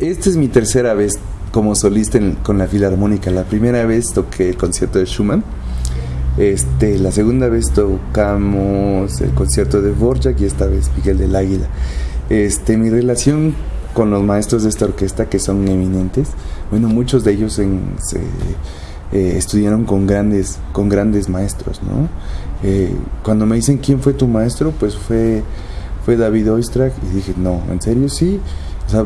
Esta es mi tercera vez como solista con la Filarmónica. La primera vez toqué el concierto de Schumann. Este, la segunda vez tocamos el concierto de Borjak y esta vez Miguel del Águila. Este, mi relación con los maestros de esta orquesta que son eminentes, bueno, muchos de ellos en, eh, estudiaron con grandes, con grandes maestros, ¿no? Eh, cuando me dicen quién fue tu maestro, pues fue, fue David Oistrakh y dije, no, ¿en serio? Sí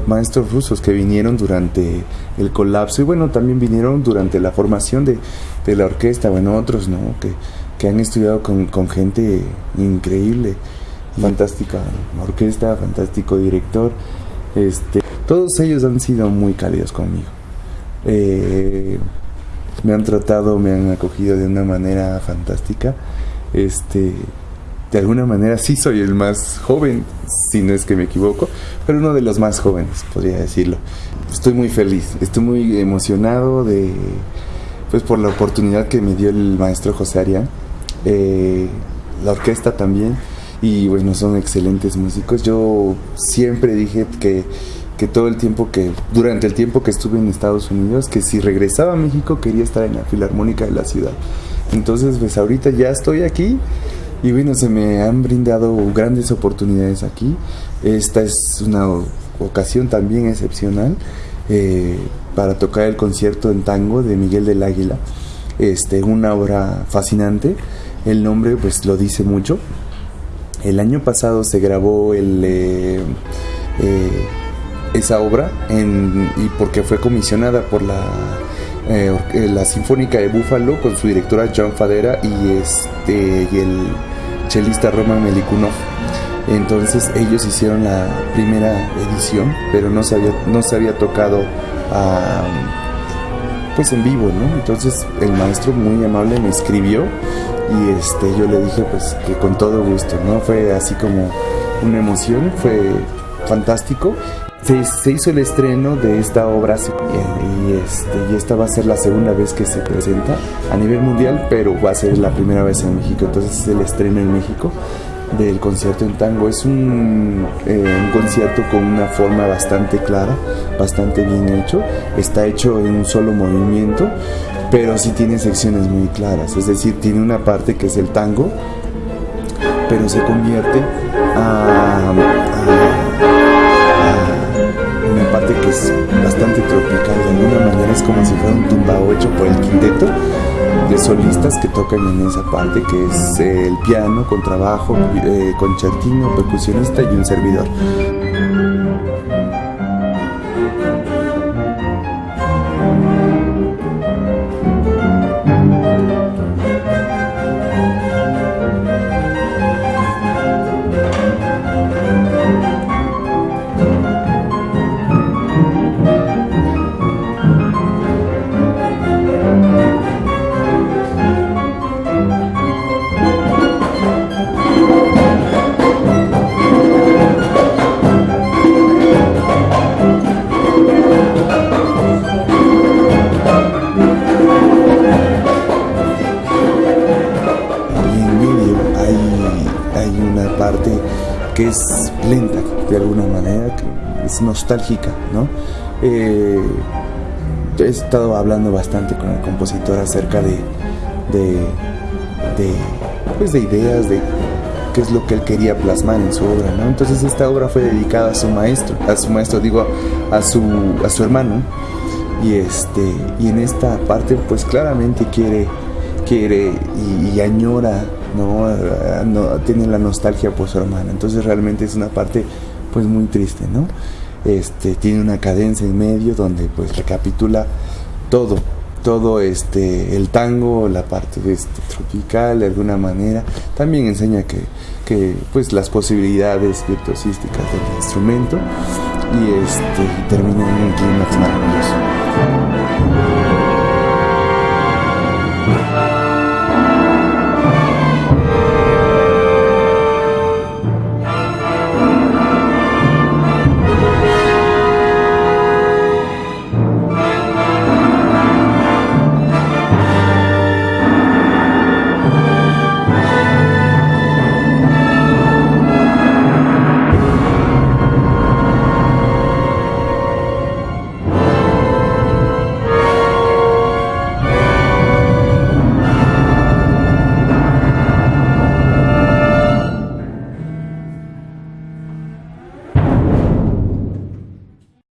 maestros rusos que vinieron durante el colapso y bueno, también vinieron durante la formación de, de la orquesta, bueno, otros, ¿no? Que, que han estudiado con, con, gente increíble, fantástica orquesta, fantástico director. Este, todos ellos han sido muy cálidos conmigo. Eh, me han tratado, me han acogido de una manera fantástica. Este, de alguna manera sí soy el más joven, si no es que me equivoco, pero uno de los más jóvenes, podría decirlo. Estoy muy feliz, estoy muy emocionado de, pues por la oportunidad que me dio el maestro José Arián, eh, la orquesta también, y bueno, son excelentes músicos. Yo siempre dije que, que todo el tiempo que, durante el tiempo que estuve en Estados Unidos, que si regresaba a México quería estar en la Filarmónica de la ciudad. Entonces, pues ahorita ya estoy aquí y bueno, se me han brindado grandes oportunidades aquí. Esta es una ocasión también excepcional eh, para tocar el concierto en tango de Miguel del Águila. Este, una obra fascinante. El nombre pues lo dice mucho. El año pasado se grabó el, eh, eh, esa obra y porque fue comisionada por la la Sinfónica de Búfalo con su directora John Fadera y, este, y el chelista Roman Melikunov. Entonces ellos hicieron la primera edición, pero no se había, no se había tocado pues en vivo, ¿no? Entonces el maestro muy amable me escribió y este, yo le dije pues que con todo gusto, ¿no? Fue así como una emoción, fue fantástico se, hizo el estreno de esta obra y, este, y esta va a ser la segunda vez que se presenta a nivel mundial, pero va a ser la primera vez en México. Entonces es el estreno en México del concierto en tango. Es un, eh, concierto con una forma bastante clara, bastante bien hecho. Está hecho en un solo movimiento, pero sí tiene secciones muy claras. Es decir, tiene una parte que es el tango, pero se convierte a que es bastante tropical, de alguna manera es como si fuera un tumbao hecho por el quinteto de solistas que tocan en esa parte, que es el piano, con trabajo, eh, concertino, percusionista y un servidor. Que es lenta de alguna manera, que es nostálgica, ¿no? Eh, he estado hablando bastante con el compositor acerca de, de, pues de ideas, de qué es lo que él quería plasmar en su obra, ¿no? Entonces esta obra fue dedicada a su maestro, a su maestro, digo, a su, a su hermano, y este, y en esta parte, pues claramente quiere, quiere y añora ¿no? tiene la nostalgia por su hermana. Entonces realmente es una parte pues muy triste, ¿no? Este, tiene una cadencia en medio donde pues recapitula todo, todo este, el tango, la parte este, tropical de alguna manera. También enseña que, que pues las posibilidades virtuosísticas del instrumento y este, termina en un clímax maravilloso.